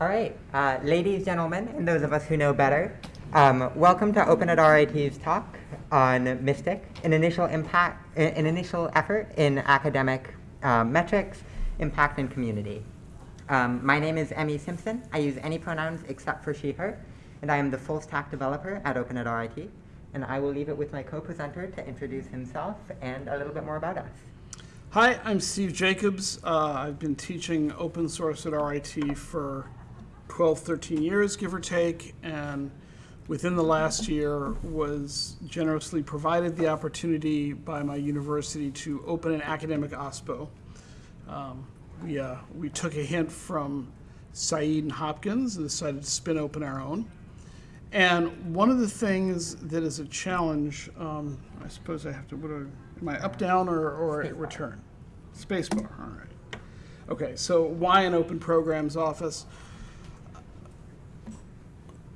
All right, uh, ladies, gentlemen, and those of us who know better, um, welcome to Open at RIT's talk on Mystic, an initial impact, an initial effort in academic uh, metrics, impact, and community. Um, my name is Emmy Simpson. I use any pronouns except for she, her, and I am the full stack developer at Open at RIT. And I will leave it with my co-presenter to introduce himself and a little bit more about us. Hi, I'm Steve Jacobs. Uh, I've been teaching open source at RIT for 12, 13 years, give or take, and within the last year was generously provided the opportunity by my university to open an academic OSPO. Um, we, uh, we took a hint from Said and Hopkins and decided to spin open our own. And one of the things that is a challenge, um, I suppose I have to, what are, am I up, down, or, or Spacebar. return? Spacebar, all right. Okay, so why an open programs office?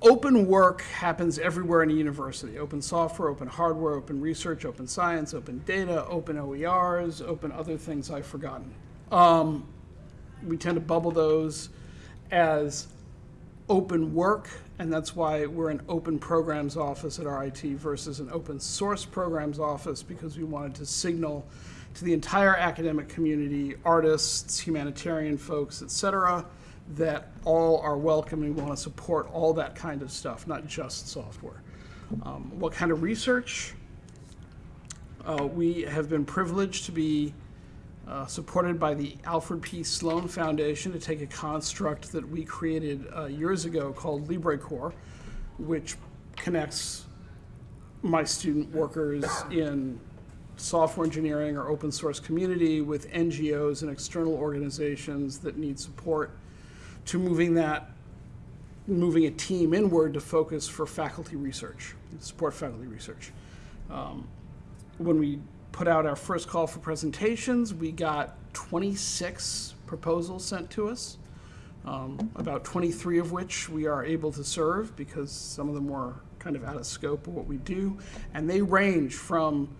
Open work happens everywhere in a university. Open software, open hardware, open research, open science, open data, open OERs, open other things I've forgotten. Um, we tend to bubble those as open work, and that's why we're an open programs office at RIT versus an open source programs office because we wanted to signal to the entire academic community, artists, humanitarian folks, et cetera, that all are welcome and we want to support all that kind of stuff, not just software. Um, what kind of research? Uh, we have been privileged to be uh, supported by the Alfred P. Sloan Foundation to take a construct that we created uh, years ago called LibreCorps, which connects my student workers in software engineering or open source community with NGOs and external organizations that need support to moving that, moving a team inward to focus for faculty research, support faculty research. Um, when we put out our first call for presentations, we got 26 proposals sent to us, um, about 23 of which we are able to serve because some of them were kind of out of scope of what we do. And they range from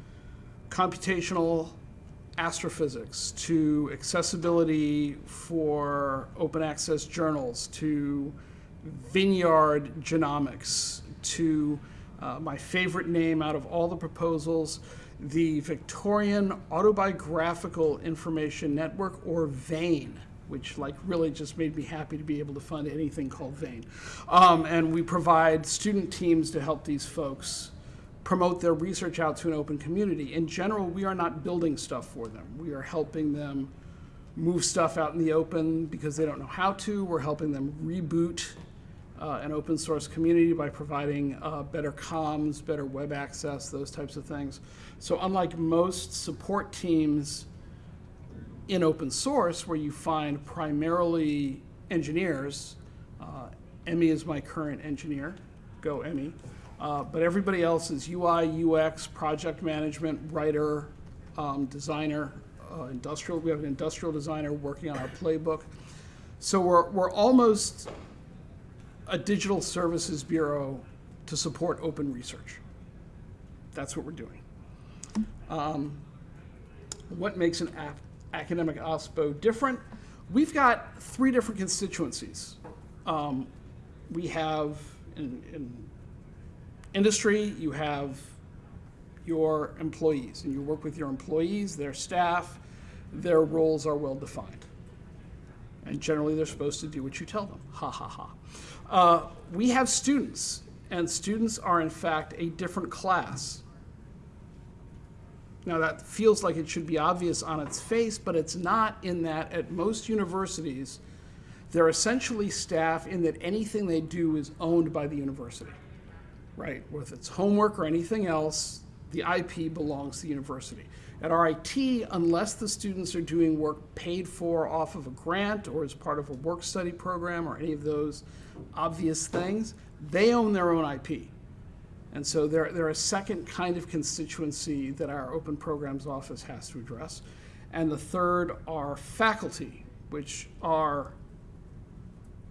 computational astrophysics to accessibility for open access journals to vineyard genomics to uh, my favorite name out of all the proposals, the Victorian Autobiographical Information Network, or VAIN, which like really just made me happy to be able to fund anything called VAIN. Um, and we provide student teams to help these folks promote their research out to an open community. In general, we are not building stuff for them. We are helping them move stuff out in the open because they don't know how to. We're helping them reboot uh, an open source community by providing uh, better comms, better web access, those types of things. So unlike most support teams in open source where you find primarily engineers, uh, Emmy is my current engineer, go Emmy. Uh, but everybody else is UI, UX, project management, writer, um, designer, uh, industrial. We have an industrial designer working on our playbook. So we're, we're almost a digital services bureau to support open research. That's what we're doing. Um, what makes an academic OSPO different? We've got three different constituencies. Um, we have in, in industry, you have your employees, and you work with your employees, their staff, their roles are well defined. And generally, they're supposed to do what you tell them. Ha ha ha. Uh, we have students, and students are, in fact, a different class. Now, that feels like it should be obvious on its face, but it's not, in that at most universities, they're essentially staff in that anything they do is owned by the university right? Whether it's homework or anything else, the IP belongs to the university. At RIT, unless the students are doing work paid for off of a grant or as part of a work study program or any of those obvious things, they own their own IP. And so they're, they're a second kind of constituency that our open programs office has to address. And the third are faculty, which are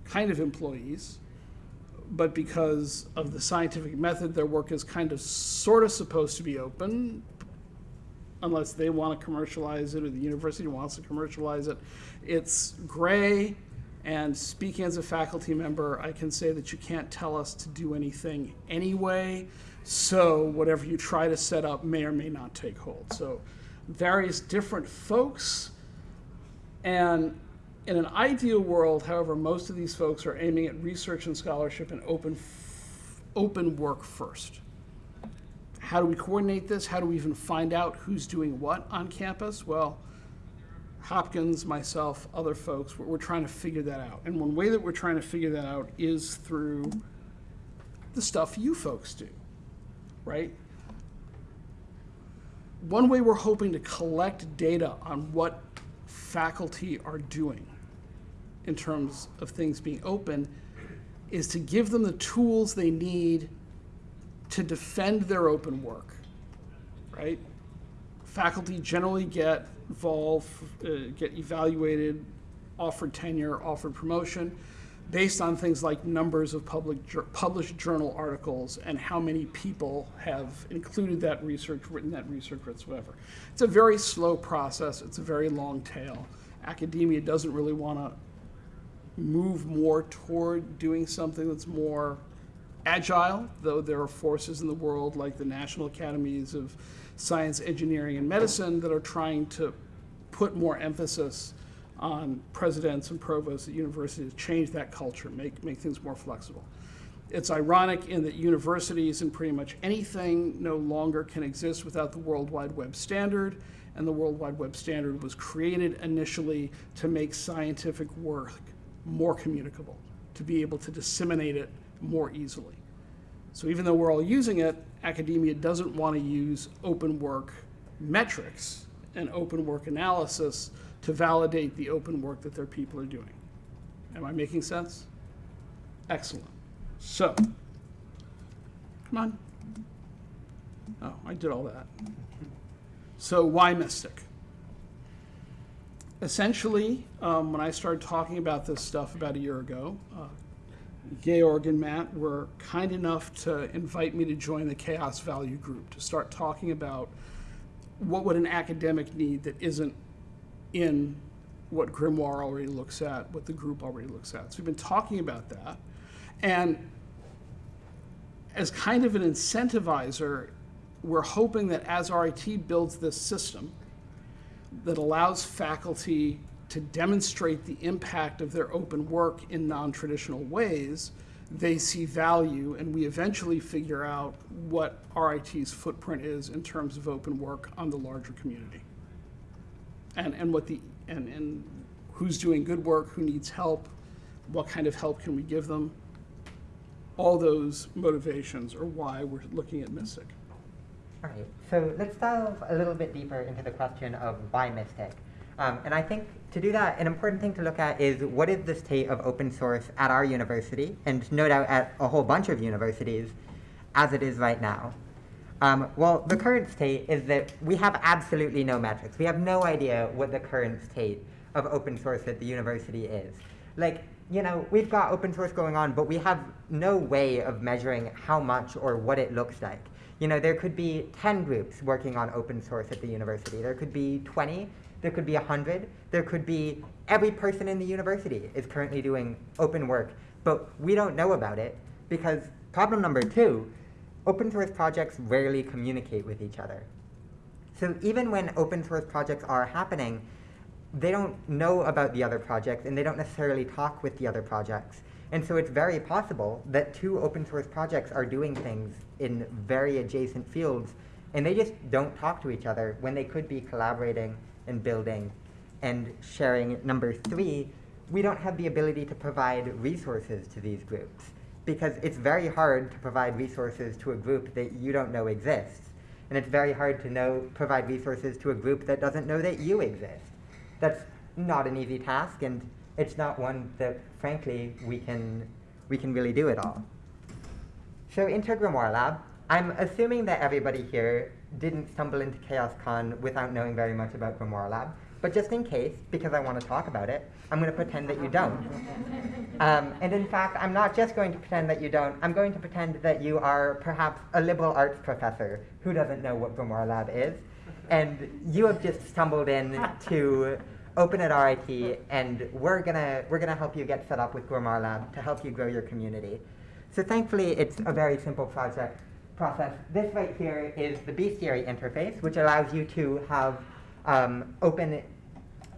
kind of employees, but because of the scientific method, their work is kind of sort of supposed to be open, unless they want to commercialize it or the university wants to commercialize it. It's gray, And speaking as a faculty member, I can say that you can't tell us to do anything anyway. So whatever you try to set up may or may not take hold. So various different folks. And in an ideal world, however, most of these folks are aiming at research and scholarship and open, open work first. How do we coordinate this? How do we even find out who's doing what on campus? Well, Hopkins, myself, other folks, we're, we're trying to figure that out. And one way that we're trying to figure that out is through the stuff you folks do, right? One way we're hoping to collect data on what faculty are doing in terms of things being open is to give them the tools they need to defend their open work, right? Faculty generally get involved, uh, get evaluated, offered tenure, offered promotion, based on things like numbers of public published journal articles and how many people have included that research, written that research, whatsoever. It's a very slow process. It's a very long tail. Academia doesn't really want to move more toward doing something that's more agile, though there are forces in the world like the National Academies of Science, Engineering, and Medicine that are trying to put more emphasis on presidents and provosts at universities to change that culture, make, make things more flexible. It's ironic in that universities and pretty much anything no longer can exist without the World Wide Web standard, and the World Wide Web standard was created initially to make scientific work more communicable, to be able to disseminate it more easily. So even though we're all using it, academia doesn't want to use open work metrics and open work analysis to validate the open work that their people are doing. Am I making sense? Excellent. So, come on. Oh, I did all that. So why Mystic? Essentially, um, when I started talking about this stuff about a year ago, uh, Georg and Matt were kind enough to invite me to join the CHAOSS Value Group to start talking about what would an academic need that isn't in what Grimoire already looks at, what the group already looks at. So we've been talking about that. And as kind of an incentivizer, we're hoping that as RIT builds this system that allows faculty to demonstrate the impact of their open work in non-traditional ways, they see value and we eventually figure out what RIT's footprint is in terms of open work on the larger community. And, and what the, and, and who's doing good work, who needs help, what kind of help can we give them. All those motivations are why we're looking at Mystic. All right, so let's delve a little bit deeper into the question of why Mystic. Um, and I think to do that, an important thing to look at is what is the state of open source at our university, and no doubt at a whole bunch of universities, as it is right now. Um, well, the current state is that we have absolutely no metrics. We have no idea what the current state of open source at the university is. Like, you know, we've got open source going on, but we have no way of measuring how much or what it looks like. You know, there could be 10 groups working on open source at the university. There could be 20, there could be 100, there could be every person in the university is currently doing open work, but we don't know about it because problem number two, open source projects rarely communicate with each other. So even when open source projects are happening, they don't know about the other projects and they don't necessarily talk with the other projects. And so it's very possible that two open source projects are doing things in very adjacent fields and they just don't talk to each other when they could be collaborating and building and sharing. Number three, we don't have the ability to provide resources to these groups because it's very hard to provide resources to a group that you don't know exists. And it's very hard to know, provide resources to a group that doesn't know that you exist. That's not an easy task, and it's not one that, frankly, we can, we can really do it all. So into Grimoire Lab, I'm assuming that everybody here didn't stumble into CHAOSScon without knowing very much about Grimoire Lab. But just in case, because I want to talk about it, I'm going to pretend that you don't. Um, and in fact, I'm not just going to pretend that you don't, I'm going to pretend that you are perhaps a liberal arts professor who doesn't know what Grimoire Lab is. And you have just stumbled in to open at RIT, and we're gonna we're gonna help you get set up with Grimoire Lab to help you grow your community. So thankfully, it's a very simple project process. This right here is the Bestiary interface, which allows you to have um, open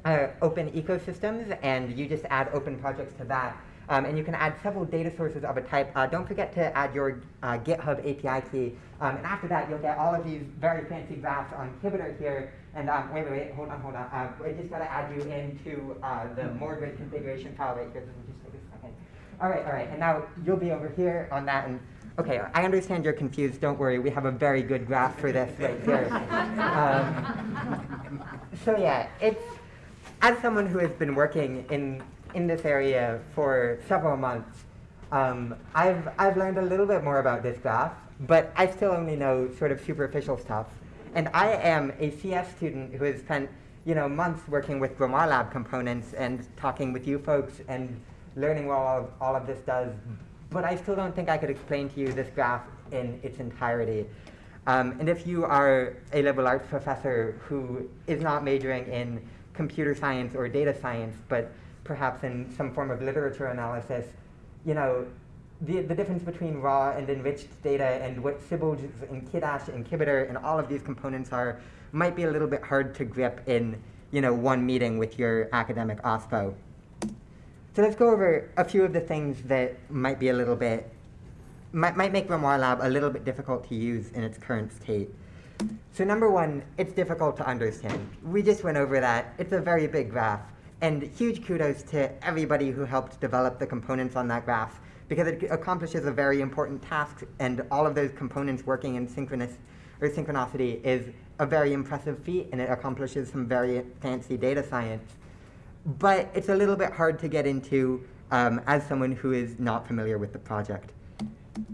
uh, open ecosystems, and you just add open projects to that. Um, and you can add several data sources of a type. Uh, don't forget to add your uh, GitHub API key. Um, and after that, you'll get all of these very fancy graphs on Kibiter here. And um, wait, wait, wait, hold on, hold on. Uh, I just got to add you into uh, the Mordred configuration file right here. This will just take a second. All right, all right. And now you'll be over here on that. And okay, I understand you're confused. Don't worry. We have a very good graph for this right here. Um, so yeah, it's as someone who has been working in in this area for several months, um, I've, I've learned a little bit more about this graph, but I still only know sort of superficial stuff. And I am a CS student who has spent you know, months working with Grimoire Lab components and talking with you folks and learning what all of, all of this does. But I still don't think I could explain to you this graph in its entirety. Um, and if you are a liberal arts professor who is not majoring in computer science or data science, but perhaps in some form of literature analysis, you know, the, the difference between raw and enriched data and what Sigils and Kidash and Kibiter and all of these components are might be a little bit hard to grip in, you know, one meeting with your academic OSPO. So let's go over a few of the things that might be a little bit, might, might make Grimoire Lab a little bit difficult to use in its current state. So number one, it's difficult to understand. We just went over that. It's a very big graph. And huge kudos to everybody who helped develop the components on that graph because it accomplishes a very important task and all of those components working in synchronous or synchronicity is a very impressive feat and it accomplishes some very fancy data science. But it's a little bit hard to get into um, as someone who is not familiar with the project.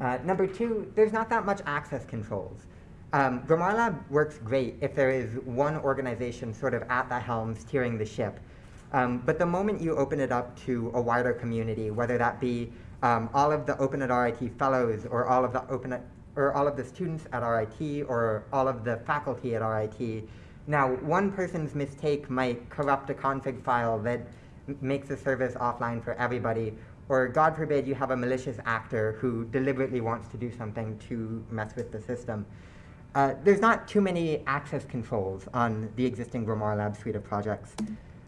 Uh, number two, there's not that much access controls. Um, Grimoire Lab works great if there is one organization sort of at the helm steering the ship. Um, but the moment you open it up to a wider community, whether that be um, all of the Open at RIT fellows or all of the Open at, or all of the students at RIT or all of the faculty at RIT, now one person's mistake might corrupt a config file that makes the service offline for everybody, or God forbid you have a malicious actor who deliberately wants to do something to mess with the system. Uh, there's not too many access controls on the existing Grimoire Lab suite of projects.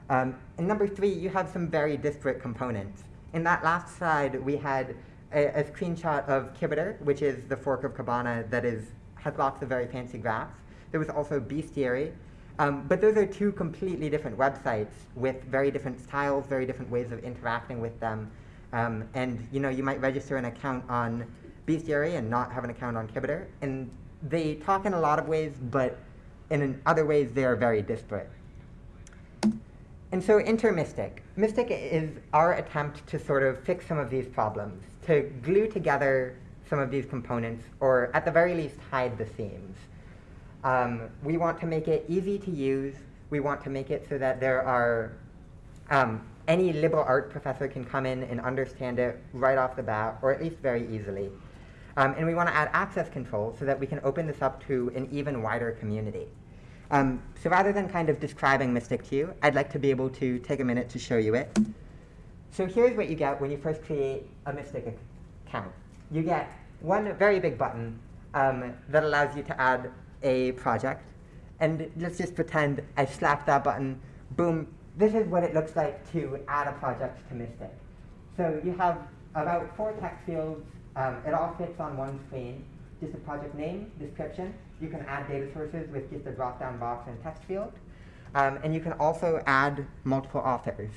Um, and number three, you have some very disparate components. In that last slide, we had a, a screenshot of Kibiter, which is the fork of Kibana that is, has lots of very fancy graphs. There was also Bestiary. Um, but those are two completely different websites with very different styles, very different ways of interacting with them. Um, and you know, you might register an account on Bestiary and not have an account on Kibiter. And they talk in a lot of ways, but in other ways, they are very disparate. And so enter Mystic. Mystic is our attempt to sort of fix some of these problems, to glue together some of these components, or at the very least, hide the seams. Um, we want to make it easy to use. We want to make it so that there are, um, any liberal art professor can come in and understand it right off the bat, or at least very easily. Um, and we want to add access control so that we can open this up to an even wider community. Um, so rather than kind of describing Mystic to you, I'd like to be able to take a minute to show you it. So here's what you get when you first create a Mystic account. You get one very big button um, that allows you to add a project. And let's just pretend I slap that button, boom, this is what it looks like to add a project to Mystic. So you have about four text fields. Um, it all fits on one screen just a project name, description. You can add data sources with just a drop-down box and text field. Um, and you can also add multiple authors.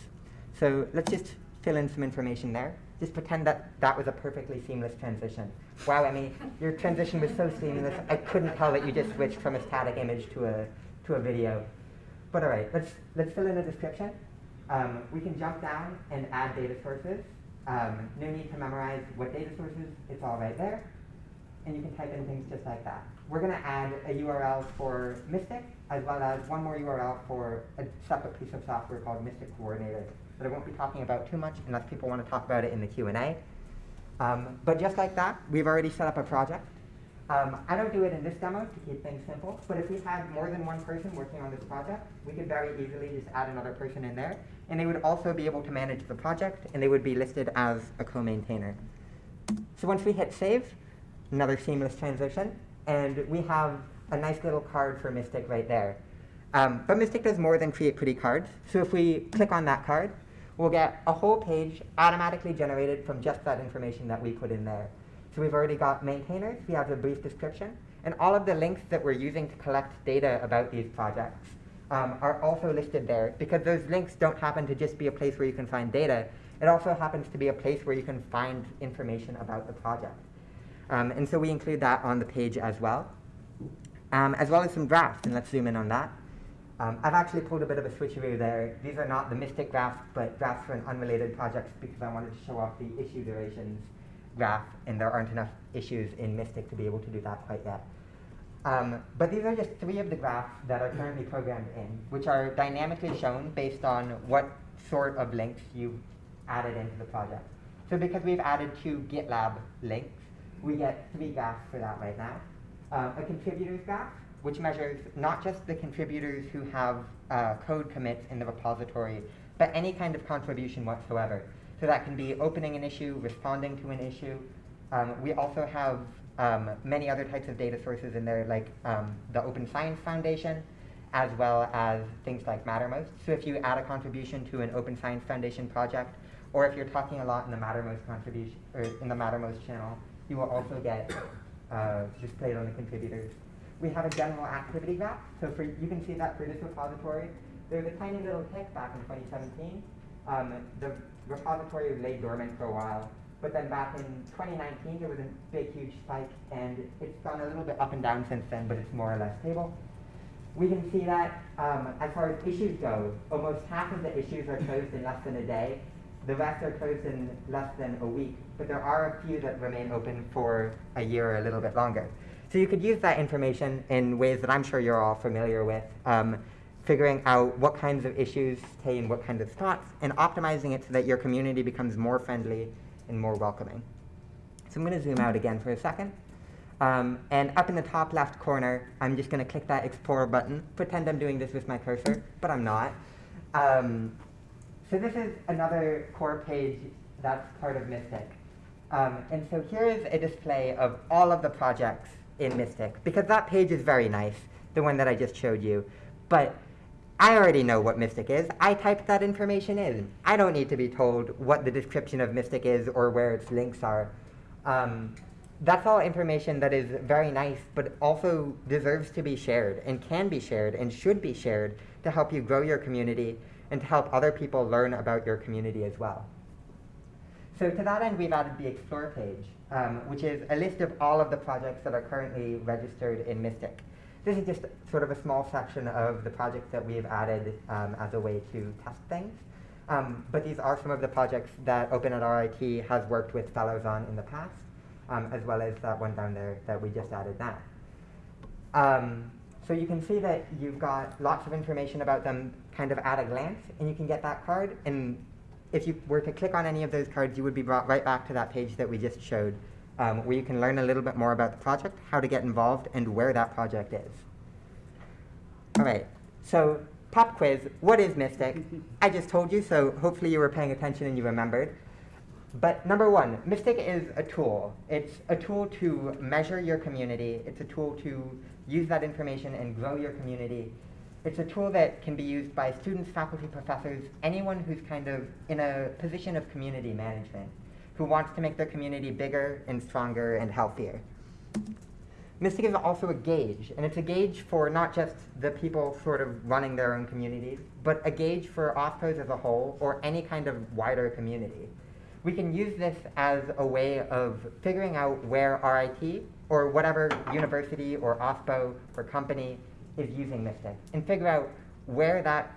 So let's just fill in some information there. Just pretend that that was a perfectly seamless transition. Wow, Emmy, your transition was so seamless, I couldn't tell that you just switched from a static image to a, to a video. But all right, let's, let's fill in a description. Um, we can jump down and add data sources. Um, no need to memorize what data sources, it's all right there and you can type in things just like that. We're going to add a URL for Mystic, as well as one more URL for a separate piece of software called Mystic Coordinator that I won't be talking about too much unless people want to talk about it in the Q&A. Um, but just like that, we've already set up a project. Um, I don't do it in this demo to keep things simple, but if we had more than one person working on this project, we could very easily just add another person in there, and they would also be able to manage the project, and they would be listed as a co-maintainer. So once we hit save, another seamless transition, and we have a nice little card for Mystic right there. Um, but Mystic does more than create pretty cards. So if we click on that card, we'll get a whole page automatically generated from just that information that we put in there. So we've already got maintainers, we have a brief description, and all of the links that we're using to collect data about these projects um, are also listed there because those links don't happen to just be a place where you can find data. It also happens to be a place where you can find information about the project. Um, and so we include that on the page as well, um, as well as some graphs, and let's zoom in on that. Um, I've actually pulled a bit of a switcheroo there. These are not the Mystic graphs, but graphs for an unrelated project because I wanted to show off the issue durations graph, and there aren't enough issues in Mystic to be able to do that quite yet. Um, but these are just three of the graphs that are currently programmed in, which are dynamically shown based on what sort of links you've added into the project. So because we've added two GitLab links, we get three graphs for that right now. Um, a contributors graph, which measures not just the contributors who have uh, code commits in the repository, but any kind of contribution whatsoever. So that can be opening an issue, responding to an issue. Um, we also have um, many other types of data sources in there, like um, the Open Science Foundation, as well as things like Mattermost. So if you add a contribution to an Open Science Foundation project, or if you're talking a lot in the Mattermost contribution or in the Mattermost channel, you will also get uh, displayed on the contributors. We have a general activity graph. So for you can see that for this repository, there's a tiny little tick back in 2017. Um, the repository lay dormant for a while, but then back in 2019 there was a big huge spike, and it's gone a little bit up and down since then, but it's more or less stable. We can see that um, as far as issues go, almost half of the issues are closed in less than a day, the rest are closed in less than a week, but there are a few that remain open for a year or a little bit longer. So you could use that information in ways that I'm sure you're all familiar with, um, figuring out what kinds of issues contain what kinds of thoughts, and optimizing it so that your community becomes more friendly and more welcoming. So I'm going to zoom out again for a second. Um, and up in the top left corner, I'm just going to click that Explorer button, pretend I'm doing this with my cursor, but I'm not. Um, so this is another core page that's part of Mystic. Um, and so here is a display of all of the projects in Mystic, because that page is very nice, the one that I just showed you. But I already know what Mystic is. I typed that information in. I don't need to be told what the description of Mystic is or where its links are. Um, that's all information that is very nice, but also deserves to be shared and can be shared and should be shared to help you grow your community and to help other people learn about your community as well. So to that end, we've added the Explore page, um, which is a list of all of the projects that are currently registered in Mystic. This is just sort of a small section of the projects that we've added um, as a way to test things. Um, but these are some of the projects that Open at RIT has worked with fellows on in the past, um, as well as that one down there that we just added now. Um, so you can see that you've got lots of information about them kind of at a glance, and you can get that card. And if you were to click on any of those cards, you would be brought right back to that page that we just showed um, where you can learn a little bit more about the project, how to get involved, and where that project is. All right, so pop quiz, what is Mystic? I just told you, so hopefully you were paying attention and you remembered. But number one, Mystic is a tool. It's a tool to measure your community. It's a tool to use that information and grow your community. It's a tool that can be used by students, faculty, professors, anyone who's kind of in a position of community management who wants to make their community bigger and stronger and healthier. Mystic is also a gauge, and it's a gauge for not just the people sort of running their own communities, but a gauge for OSPOs as a whole or any kind of wider community. We can use this as a way of figuring out where RIT or whatever university or OSPO or company is using Mystic and figure out where that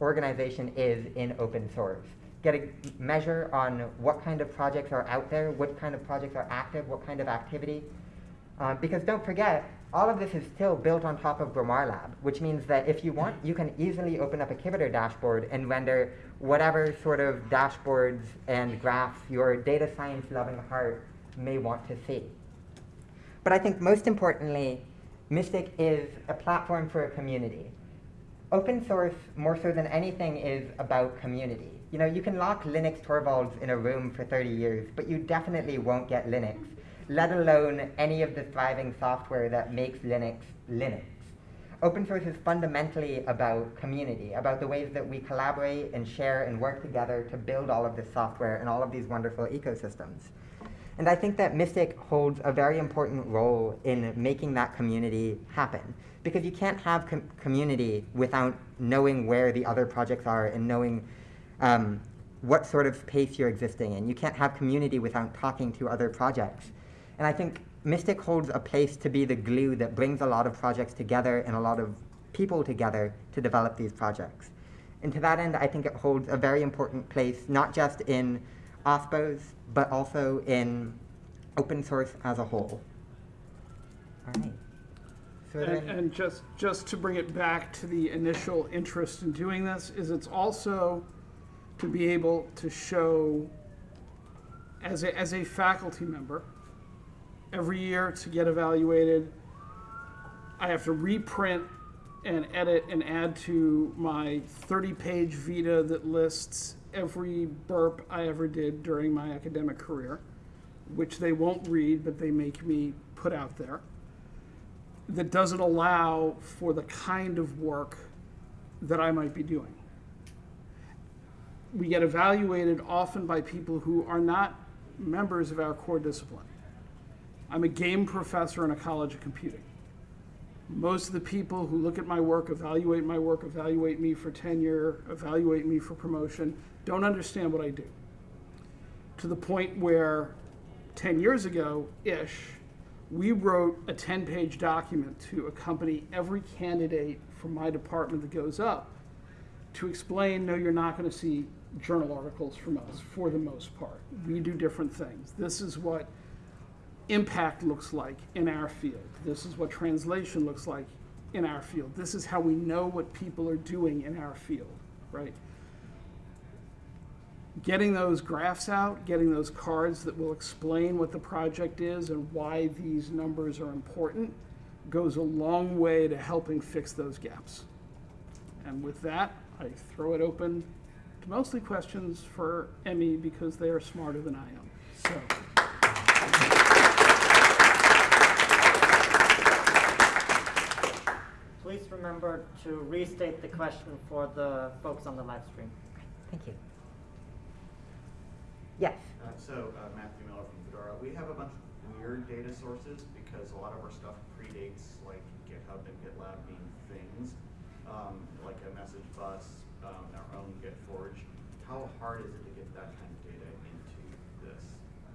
organization is in open source get a measure on what kind of projects are out there, what kind of projects are active, what kind of activity. Um, because don't forget, all of this is still built on top of Grimoire Lab, which means that if you want, you can easily open up a Kibiter dashboard and render whatever sort of dashboards and graphs your data science loving heart may want to see. But I think most importantly, Mystic is a platform for a community. Open source, more so than anything, is about community. You know, you can lock Linus Torvalds in a room for 30 years, but you definitely won't get Linux, let alone any of the thriving software that makes Linux Linux. Open source is fundamentally about community, about the ways that we collaborate and share and work together to build all of this software and all of these wonderful ecosystems. And I think that Mystic holds a very important role in making that community happen. Because you can't have com community without knowing where the other projects are and knowing um, what sort of pace you're existing in. You can't have community without talking to other projects. And I think Mystic holds a place to be the glue that brings a lot of projects together and a lot of people together to develop these projects. And to that end, I think it holds a very important place, not just in OSPOs, but also in open source as a whole. All right. So And, then, and just, just to bring it back to the initial interest in doing this, is it's also to be able to show, as a, as a faculty member, every year to get evaluated, I have to reprint and edit and add to my 30-page Vita that lists every burp I ever did during my academic career, which they won't read, but they make me put out there that doesn't allow for the kind of work that I might be doing. We get evaluated often by people who are not members of our core discipline. I'm a game professor in a college of computing. Most of the people who look at my work, evaluate my work, evaluate me for tenure, evaluate me for promotion, don't understand what I do. To the point where 10 years ago ish, we wrote a 10 page document to accompany every candidate from my department that goes up to explain no, you're not going to see journal articles from us for the most part. We do different things. This is what impact looks like in our field. This is what translation looks like in our field. This is how we know what people are doing in our field, right? Getting those graphs out, getting those cards that will explain what the project is and why these numbers are important goes a long way to helping fix those gaps. And with that, I throw it open to mostly questions for Emmy because they are smarter than I am. So. Please remember to restate the question for the folks on the live stream. thank you. Yes. Uh, So, uh, Matthew Miller from Fedora, we have a bunch of weird data sources because a lot of our stuff predates like GitHub and GitLab being things, um, like a message bus, um, our own GitForge. How hard is it to get that kind of data into this?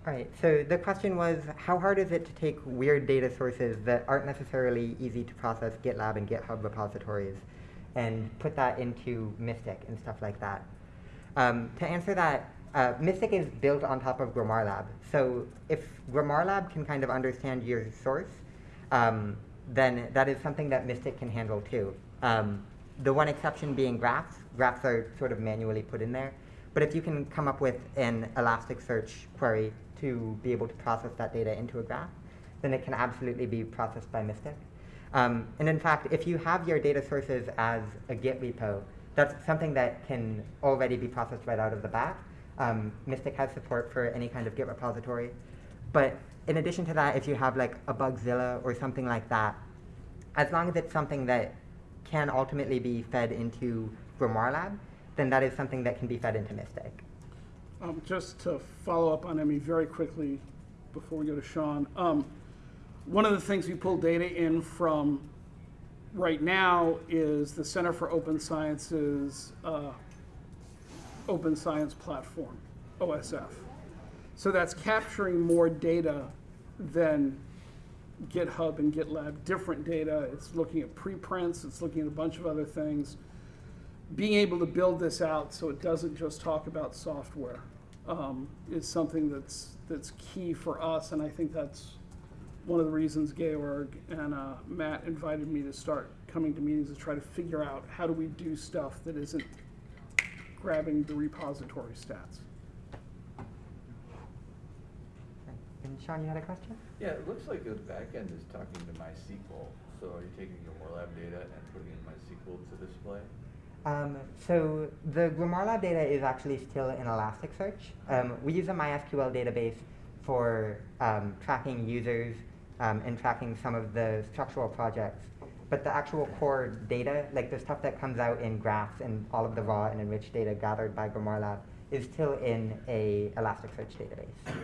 All right, so the question was, how hard is it to take weird data sources that aren't necessarily easy to process, GitLab and GitHub repositories, and put that into Mystic and stuff like that? Um, to answer that, uh, Mystic is built on top of Grimoire Lab. So if Grimoire Lab can kind of understand your source, um, then that is something that Mystic can handle too. Um, the one exception being graphs. Graphs are sort of manually put in there. But if you can come up with an Elasticsearch query to be able to process that data into a graph, then it can absolutely be processed by Mystic. Um, and in fact, if you have your data sources as a Git repo, that's something that can already be processed right out of the bat. Um, Mystic has support for any kind of Git repository. But in addition to that, if you have like a Bugzilla or something like that, as long as it's something that can ultimately be fed into GrimoireLab, then that is something that can be fed into Mystic. Um, just to follow up on Emmy very quickly before we go to Sean. Um, one of the things we pull data in from right now is the Center for Open Science's uh, Open Science Platform, OSF. So that's capturing more data than GitHub and GitLab, different data. It's looking at preprints, it's looking at a bunch of other things being able to build this out so it doesn't just talk about software um, is something that's that's key for us, and I think that's one of the reasons Georg and uh, Matt invited me to start coming to meetings to try to figure out how do we do stuff that isn't grabbing the repository stats. And Sean, you had a question? Yeah, it looks like the backend is talking to MySQL. So are you taking your Lab data and putting it in MySQL to display? Um, so the Grimoire Lab data is actually still in Elasticsearch. Um, we use a MySQL database for um, tracking users um, and tracking some of the structural projects. But the actual core data, like the stuff that comes out in graphs and all of the raw and enriched data gathered by Grimoire Lab, is still in a Elasticsearch database.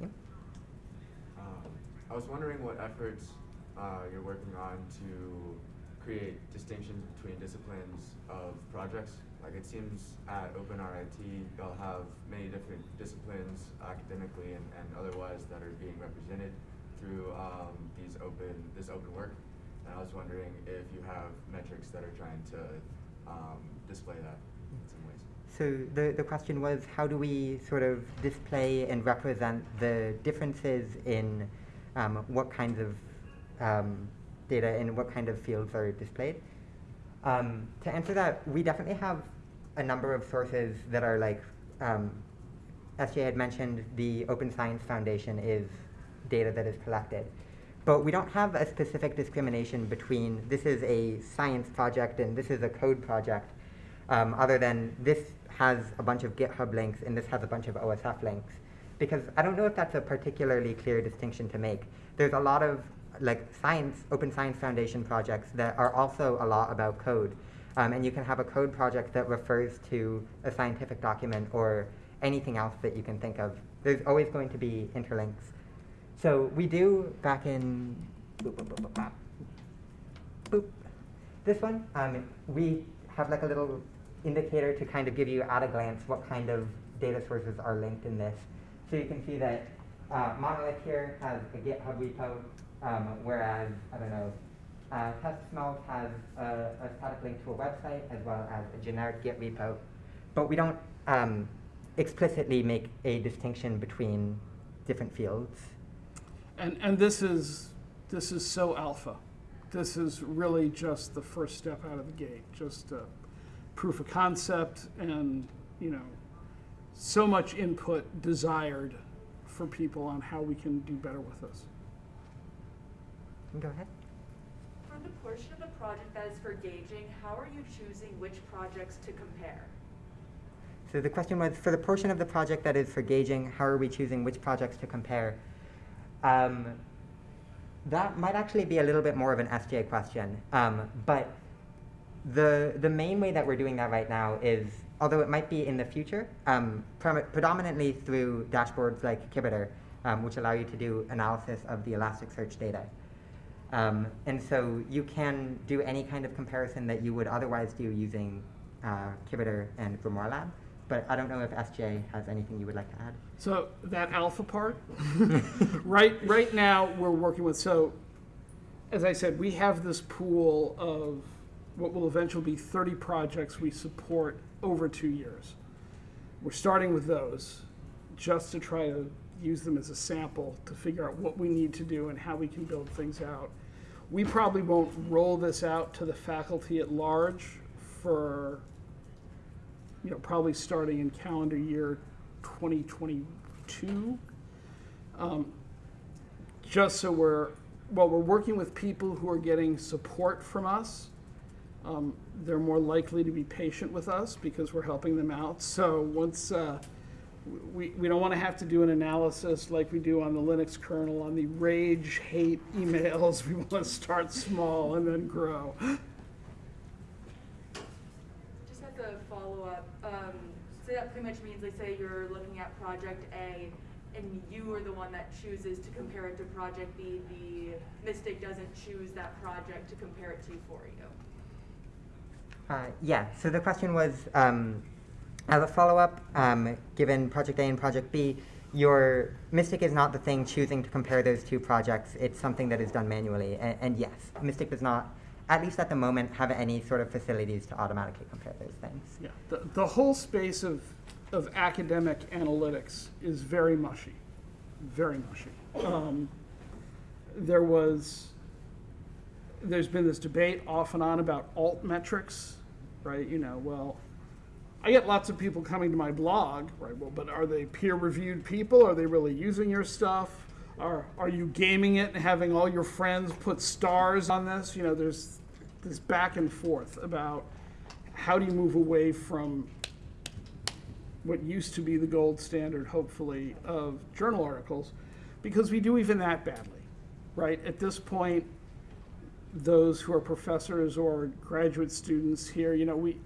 Yep. Um, I was wondering what efforts uh, you're working on to create distinctions between disciplines of projects. Like it seems at OpenRIT, you'll have many different disciplines academically and, and otherwise that are being represented through um, these open this open work. And I was wondering if you have metrics that are trying to um, display that in some ways. So the, the question was, how do we sort of display and represent the differences in um, what kinds of um, data and what kind of fields are displayed? Um, to answer that, we definitely have a number of sources that are like, um, SJ had mentioned, the Open Science Foundation is data that is collected. But we don't have a specific discrimination between this is a science project and this is a code project, um, other than this has a bunch of GitHub links and this has a bunch of OSF links. Because I don't know if that's a particularly clear distinction to make. There's a lot of like science, Open Science Foundation projects that are also a lot about code. Um, and you can have a code project that refers to a scientific document or anything else that you can think of. There's always going to be interlinks. So we do back in boop, boop, boop, boop. This one, um, we have like a little indicator to kind of give you at a glance what kind of data sources are linked in this. So you can see that uh, Monolith here has a GitHub repo, um, whereas, I don't know, uh, Test Smells has a, a static link to a website as well as a generic Git repo. But we don't um, explicitly make a distinction between different fields. And, and this is, this is so alpha. This is really just the first step out of the gate, just a proof of concept and, you know, so much input desired for people on how we can do better with this. Go ahead. For the portion of the project that is for gauging, how are you choosing which projects to compare? So the question was, for the portion of the project that is for gauging, how are we choosing which projects to compare? Um, that might actually be a little bit more of an SJ question. Um, but the, the main way that we're doing that right now is, although it might be in the future, um, predominantly through dashboards like Kibiter, um, which allow you to do analysis of the Elasticsearch data. Um, and so you can do any kind of comparison that you would otherwise do using uh, Kibiter and Grimoire Lab. But I don't know if SJ has anything you would like to add. So that alpha part, right, right now, we're working with, so, as I said, we have this pool of what will eventually be 30 projects we support over two years. We're starting with those, just to try to use them as a sample to figure out what we need to do and how we can build things out. We probably won't roll this out to the faculty at large for you know, probably starting in calendar year 2022. Um, just so we're, well, we're working with people who are getting support from us. Um, they're more likely to be patient with us because we're helping them out. So once, uh, we, we don't want to have to do an analysis like we do on the Linux kernel on the rage, hate emails. We want to start small and then grow. Just as a follow-up, um, so that pretty much means, like, say you're looking at project A, and you are the one that chooses to compare it to project B, the Mystic doesn't choose that project to compare it to for you. Uh, yeah, so the question was, um, as a follow-up, um, given Project A and Project B, your Mystic is not the thing choosing to compare those two projects. It's something that is done manually. And, and yes, Mystic does not, at least at the moment, have any sort of facilities to automatically compare those things. Yeah, the, the whole space of, of academic analytics is very mushy, very mushy. Um, there was, there's been this debate off and on about alt metrics, right? You know, well, I get lots of people coming to my blog, right? Well, but are they peer-reviewed people? Are they really using your stuff? Are are you gaming it and having all your friends put stars on this? You know, there's this back and forth about how do you move away from what used to be the gold standard, hopefully, of journal articles, because we do even that badly, right? At this point, those who are professors or graduate students here, you know, we,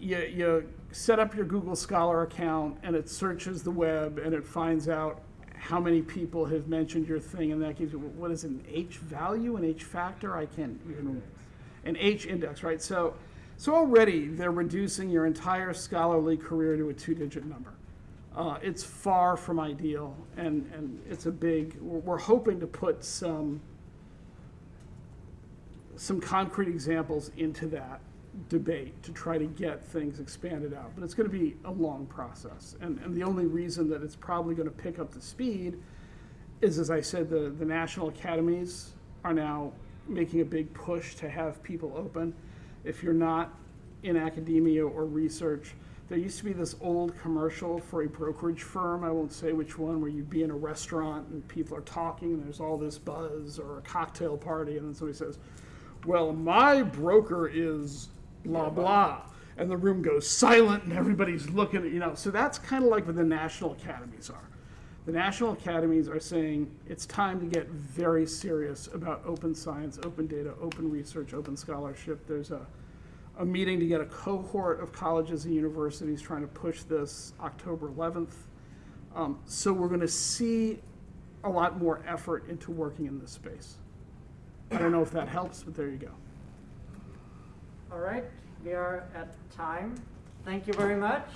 you, you set up your Google Scholar account and it searches the web and it finds out how many people have mentioned your thing and that gives you, what is it, an H value, an H factor? I can't even, an H index, right? So, so already they're reducing your entire scholarly career to a two-digit number. Uh, it's far from ideal and, and it's a big, we're hoping to put some, some concrete examples into that debate to try to get things expanded out. But it's going to be a long process. And, and the only reason that it's probably going to pick up the speed is, as I said, the, the national academies are now making a big push to have people open. If you're not in academia or research, there used to be this old commercial for a brokerage firm, I won't say which one, where you'd be in a restaurant and people are talking and there's all this buzz or a cocktail party and then somebody says, well, my broker is blah, blah. And the room goes silent and everybody's looking at, you know, so that's kind of like what the national academies are. The national academies are saying it's time to get very serious about open science, open data, open research, open scholarship. There's a, a meeting to get a cohort of colleges and universities trying to push this October 11th. Um, so we're going to see a lot more effort into working in this space. I don't know if that helps, but there you go. All right, we are at time. Thank you very much.